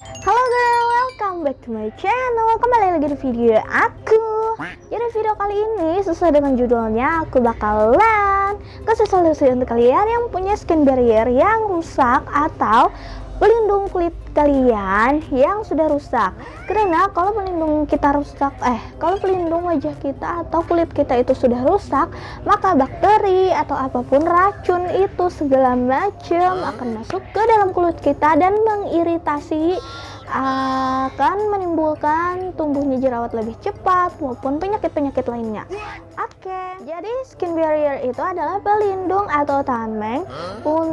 Halo girl, welcome back to my channel. Kembali lagi di video aku. Jadi video kali ini sesuai dengan judulnya Aku bakalan kasih solusi untuk kalian yang punya skin barrier yang rusak Atau pelindung kulit kalian yang sudah rusak. Karena kalau pelindung kita rusak eh kalau pelindung wajah kita atau kulit kita itu sudah rusak maka bakteri atau apa pun racun itu segala macam akan masuk ke dalam kulit kita dan mengiritasi akan menimbulkan tumbuhnya jerawat lebih cepat maupun penyakit-penyakit lainnya. Oke, okay, jadi skin barrier itu adalah pelindung atau tameng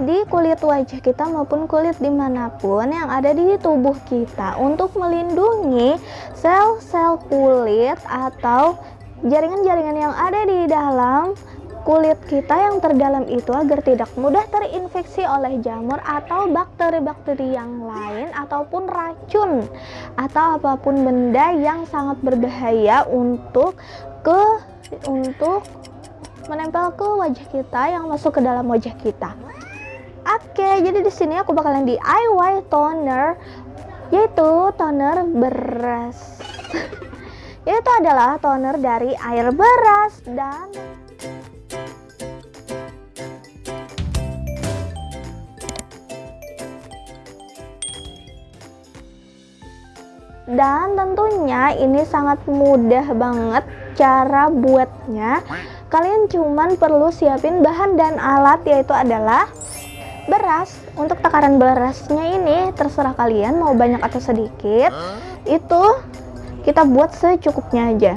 di kulit wajah kita maupun kulit di mana pun yang ada di tubuh kita untuk melindungi sel-sel kulit atau jaringan-jaringan yang ada di dalam kulit kita yang terdalam itu agar tidak mudah terinfeksi oleh jamur atau bakteri-bakteri yang lain ataupun racun atau apa pun benda yang sangat berbahaya untuk ke untuk menempel ke wajah kita yang masuk ke dalam wajah kita. Oke, jadi di sini aku bakalan DIY toner yaitu toner beras. yaitu adalah toner dari air beras dan dan tentunya ini sangat mudah banget cara buatnya. Kalian cuman perlu siapin bahan dan alat yaitu adalah beras. Untuk takaran berasnya ini terserah kalian mau banyak atau sedikit itu kita buat secukupnya aja.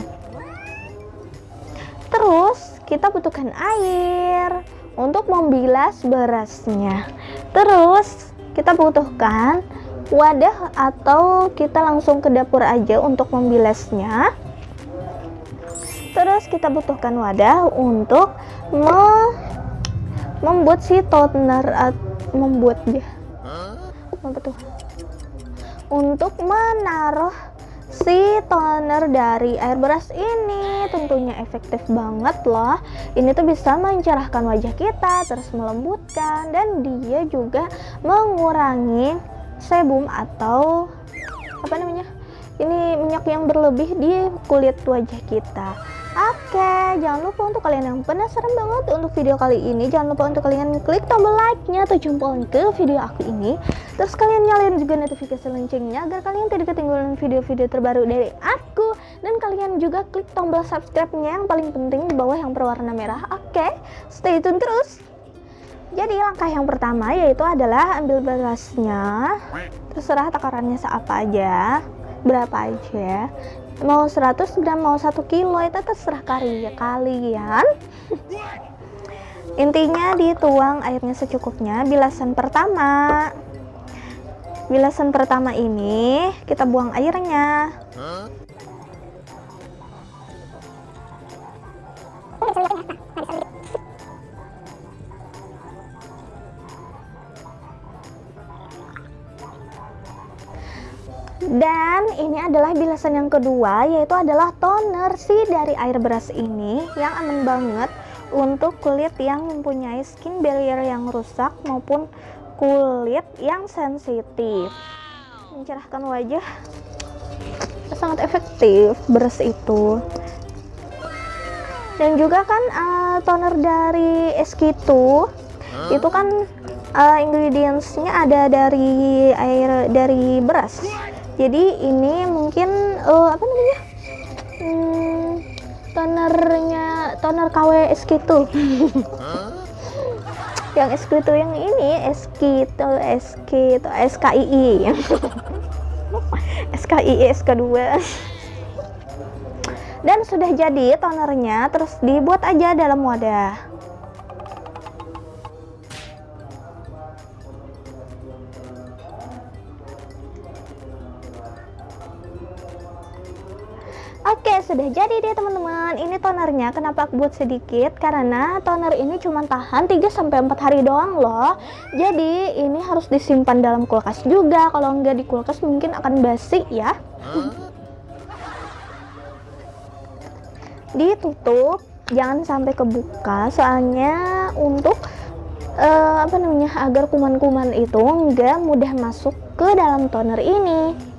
Terus kita butuhkan air untuk membilas berasnya. Terus kita butuhkan wadah atau kita langsung ke dapur aja untuk membilasnya terus kita butuhkan wadah untuk me membuat si toner membuat dia. Tuh? Untuk menaruh si toner dari air beras ini. Tentunya efektif banget loh. Ini tuh bisa mencerahkan wajah kita terus melembutkan dan dia juga mengurangi sebum atau apa namanya ini minyak yang berlebih di kulit wajah kita. Oke, jangan lupa untuk kalian yang penasaran banget untuk video kali ini Jangan lupa untuk kalian klik tombol like-nya atau jempol ke video aku ini. Terus kalian nyalain juga notifikasi loncengnya Agar kalian tidak ketinggalan video-video terbaru dari aku. Dan kalian juga klik tombol subscribe-nya yang paling penting di bawah yang berwarna merah. Oke, stay tune terus jadi langkah yang pertama yaitu adalah ambil berasnya terserah takarannya seapa aja berapa aja. Mau 100 gram mau 1 kilo itu terserah kali ya kalian. Intinya dituang airnya secukupnya. Bilasan pertama bilasan pertama ini kita buang airnya dan ini adalah bilasan yang kedua yaitu adalah toner si dari air beras ini yang aman banget untuk kulit yang mempunyai skin barrier yang rusak maupun kulit yang sensitif. Mencerahkan wajah. Sangat efektif beras itu. Dan juga kan uh, toner dari SK2 itu kan uh, ingredientsnya ada dari air dari beras jadi ini mungkin uh, apa namanya? Hmm, tonernya toner KW SK itu yang SK itu yang ini SK itu SK itu SKII SKII SK2 dan sudah jadi tonernya terus dibuat aja dalam wadah sudah jadi deh teman-teman. Ini tonernya kenapa aku buat sedikit? Karena toner ini cuma tahan 3-4 hari doang loh. Jadi ini harus disimpan dalam kulkas juga. Kalau nggak di kulkas mungkin akan basi ya. Ditutup. Jangan sampai kebuka. Soalnya untuk uh, apa namanya agar kuman-kuman itu nggak mudah masuk ke dalam toner ini.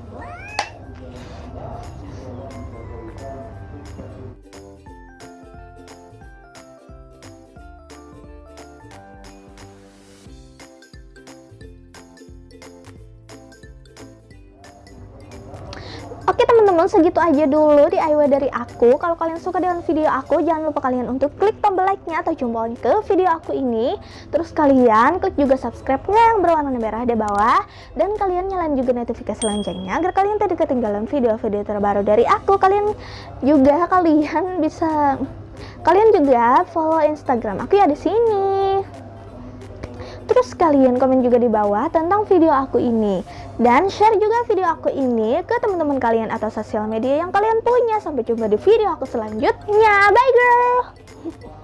Oke teman-teman segitu aja dulu DIY dari aku. Kalau kalian suka dengan video aku jangan lupa kalian untuk klik tombol like-nya atau jempolnya ke video aku ini. Terus kalian klik juga subscribe-nya yang berwarna merah di bawah. Dan kalian nyalain juga notifikasi loncengnya agar kalian tidak ketinggalan video-video terbaru dari aku. Kalian juga kalian bisa Kalian juga follow Instagram aku ya di sini Terus kalian komen juga di bawah tentang video aku ini. Dan share juga video aku ini ke teman-teman kalian atau sosial media yang kalian punya. Sampai jumpa di video aku selanjutnya. Bye girl